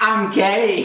I'm gay.